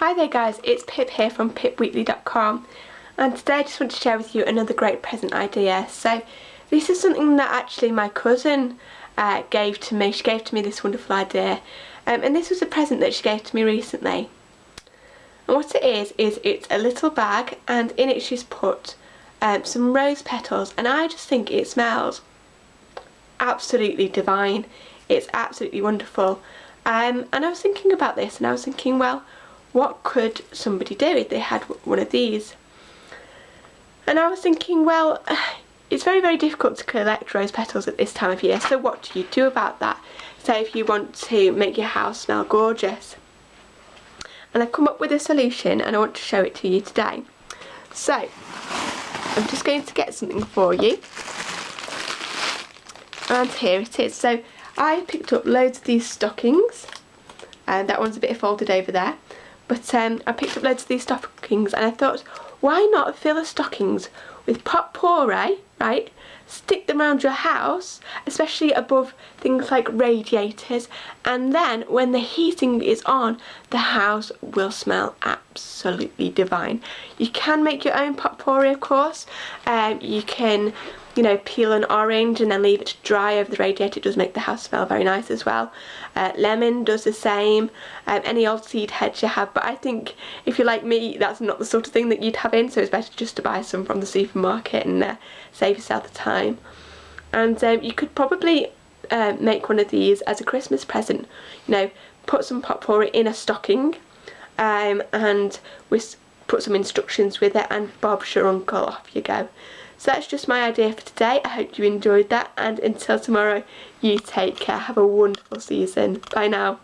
Hi there guys, it's Pip here from pipweekly.com and today I just want to share with you another great present idea. So this is something that actually my cousin uh, gave to me. She gave to me this wonderful idea um, and this was a present that she gave to me recently. And what it is, is it's a little bag and in it she's put um, some rose petals and I just think it smells absolutely divine. It's absolutely wonderful. Um, and I was thinking about this and I was thinking, well, what could somebody do if they had one of these? And I was thinking, well, it's very, very difficult to collect rose petals at this time of year, so what do you do about that? Say if you want to make your house smell gorgeous. And I've come up with a solution and I want to show it to you today. So, I'm just going to get something for you. And here it is. So, I picked up loads of these stockings. And that one's a bit folded over there. But um, I picked up loads of these stockings and I thought, why not fill the stockings with potpourri, right? Stick them around your house, especially above things like radiators, and then when the heating is on, the house will smell absolutely divine. You can make your own potpourri, of course. Um, you can you know, peel an orange and then leave it to dry over the radiator. It does make the house smell very nice as well. Uh, lemon does the same. Um, any old seed heads you have. But I think if you're like me, that's not the sort of thing that you'd have in. So it's better just to buy some from the supermarket and uh, save yourself the time. And um, you could probably uh, make one of these as a Christmas present. You know, put some potpourri in a stocking um, and with put some instructions with it and Bob's your uncle, off you go. So that's just my idea for today. I hope you enjoyed that and until tomorrow, you take care. Have a wonderful season. Bye now.